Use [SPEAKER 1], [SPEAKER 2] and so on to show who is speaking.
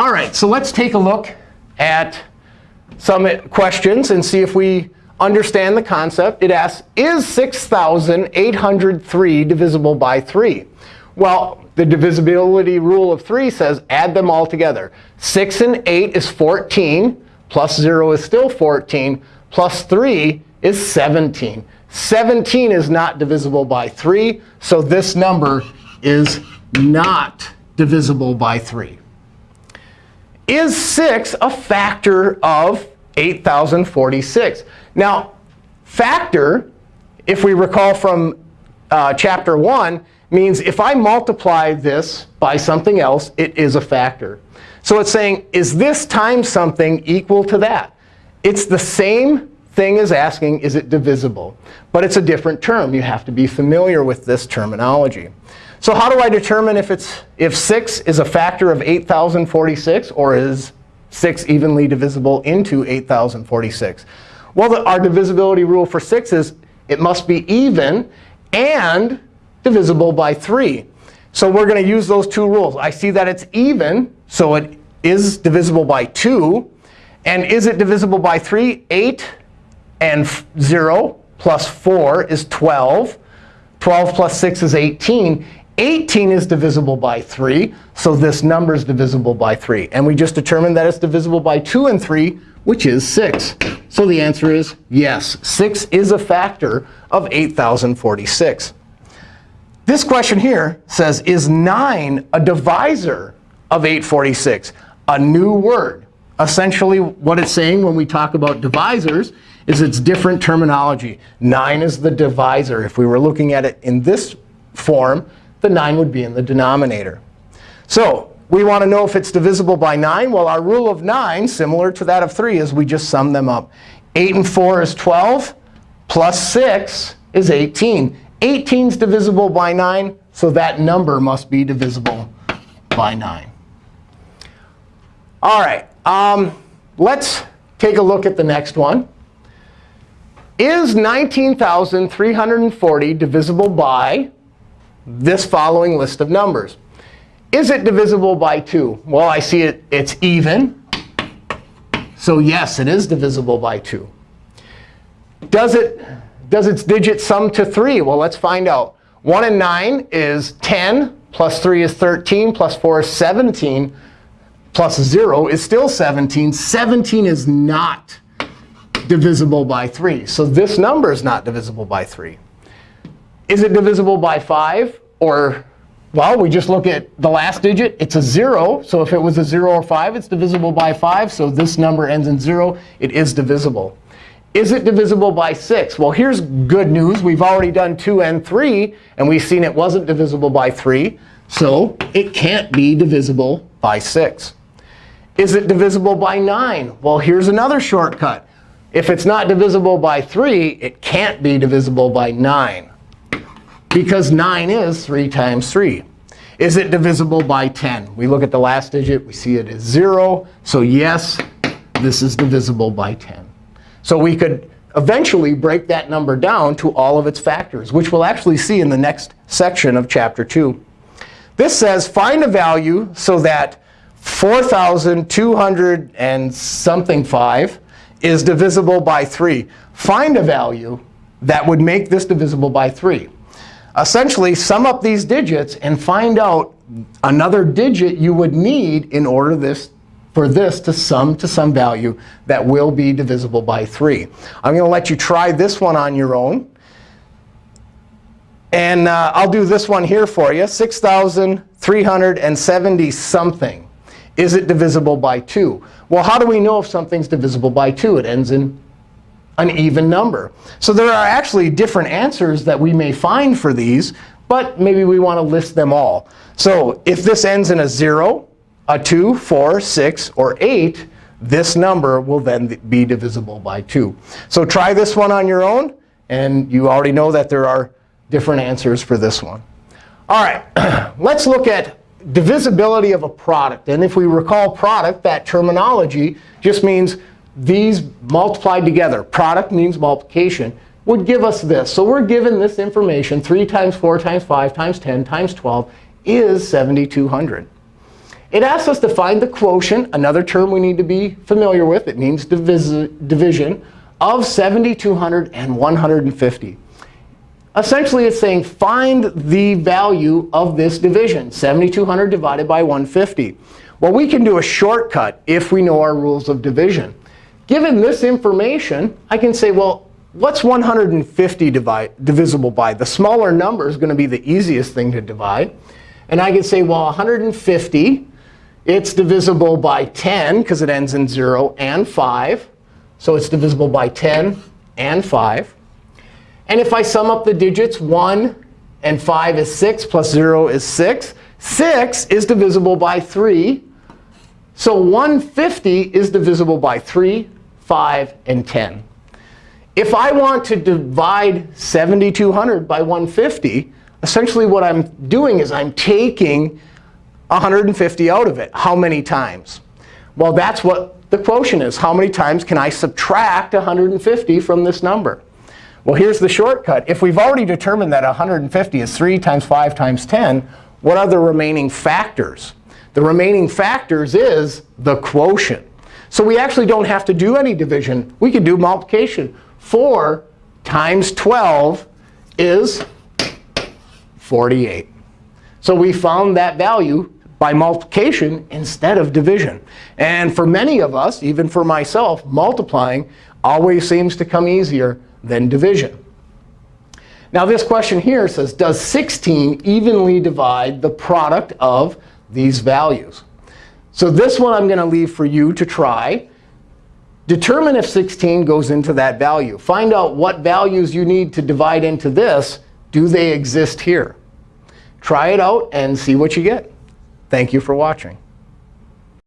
[SPEAKER 1] All right, so let's take a look at some questions and see if we understand the concept. It asks, is 6,803 divisible by 3? Well, the divisibility rule of 3 says add them all together. 6 and 8 is 14, plus 0 is still 14, plus 3 is 17. 17 is not divisible by 3, so this number is not divisible by 3. Is 6 a factor of 8,046? Now, factor, if we recall from uh, chapter 1, means if I multiply this by something else, it is a factor. So it's saying, is this times something equal to that? It's the same thing as asking, is it divisible? But it's a different term. You have to be familiar with this terminology. So how do I determine if, it's, if 6 is a factor of 8,046 or is 6 evenly divisible into 8,046? Well, the, our divisibility rule for 6 is it must be even and divisible by 3. So we're going to use those two rules. I see that it's even, so it is divisible by 2. And is it divisible by 3? 8 and 0 plus 4 is 12. 12 plus 6 is 18. 18 is divisible by 3, so this number is divisible by 3. And we just determined that it's divisible by 2 and 3, which is 6. So the answer is yes. 6 is a factor of 8,046. This question here says, is 9 a divisor of 846? A new word. Essentially, what it's saying when we talk about divisors is it's different terminology. 9 is the divisor. If we were looking at it in this form, the 9 would be in the denominator. So we want to know if it's divisible by 9. Well, our rule of 9, similar to that of 3, is we just sum them up. 8 and 4 is 12, plus 6 is 18. 18 is divisible by 9, so that number must be divisible by 9. All right, um, let's take a look at the next one. Is 19,340 divisible by this following list of numbers? Is it divisible by 2? Well, I see it, it's even. So yes, it is divisible by 2. Does it does its digits sum to 3? Well, let's find out. 1 and 9 is 10, plus 3 is 13, plus 4 is 17, plus 0 is still 17. 17 is not divisible by 3. So this number is not divisible by 3. Is it divisible by 5? Or, well, we just look at the last digit. It's a 0. So if it was a 0 or 5, it's divisible by 5. So this number ends in 0. It is divisible. Is it divisible by 6? Well, here's good news. We've already done 2 and 3, and we've seen it wasn't divisible by 3. So it can't be divisible by 6. Is it divisible by 9? Well, here's another shortcut. If it's not divisible by 3, it can't be divisible by 9, because 9 is 3 times 3. Is it divisible by 10? We look at the last digit. We see it is 0. So yes, this is divisible by 10. So we could eventually break that number down to all of its factors, which we'll actually see in the next section of Chapter 2. This says find a value so that 4,200 and something 5 is divisible by 3. Find a value that would make this divisible by 3. Essentially, sum up these digits and find out another digit you would need in order this for this to sum to some value that will be divisible by 3. I'm going to let you try this one on your own. And uh, I'll do this one here for you, 6,370 something. Is it divisible by 2? Well, how do we know if something's divisible by 2? It ends in an even number. So there are actually different answers that we may find for these, but maybe we want to list them all. So if this ends in a 0, a 2, 4, 6, or 8, this number will then be divisible by 2. So try this one on your own. And you already know that there are different answers for this one. All right, let's look at divisibility of a product. And if we recall product, that terminology just means these multiplied together. Product means multiplication would give us this. So we're given this information, 3 times 4 times 5 times 10 times 12 is 7,200. It asks us to find the quotient, another term we need to be familiar with. It means divis division of 7,200 and 150. Essentially, it's saying find the value of this division, 7,200 divided by 150. Well, we can do a shortcut if we know our rules of division. Given this information, I can say, well, what's 150 divide, divisible by? The smaller number is going to be the easiest thing to divide. And I can say, well, 150, it's divisible by 10, because it ends in 0, and 5. So it's divisible by 10 and 5. And if I sum up the digits, 1 and 5 is 6, plus 0 is 6. 6 is divisible by 3. So 150 is divisible by 3, 5, and 10. If I want to divide 7,200 by 150, essentially what I'm doing is I'm taking 150 out of it. How many times? Well, that's what the quotient is. How many times can I subtract 150 from this number? Well, here's the shortcut. If we've already determined that 150 is 3 times 5 times 10, what are the remaining factors? The remaining factors is the quotient. So we actually don't have to do any division. We can do multiplication. 4 times 12 is 48. So we found that value by multiplication instead of division. And for many of us, even for myself, multiplying always seems to come easier than division. Now this question here says, does 16 evenly divide the product of these values? So this one I'm going to leave for you to try. Determine if 16 goes into that value. Find out what values you need to divide into this. Do they exist here? Try it out and see what you get. Thank you for watching.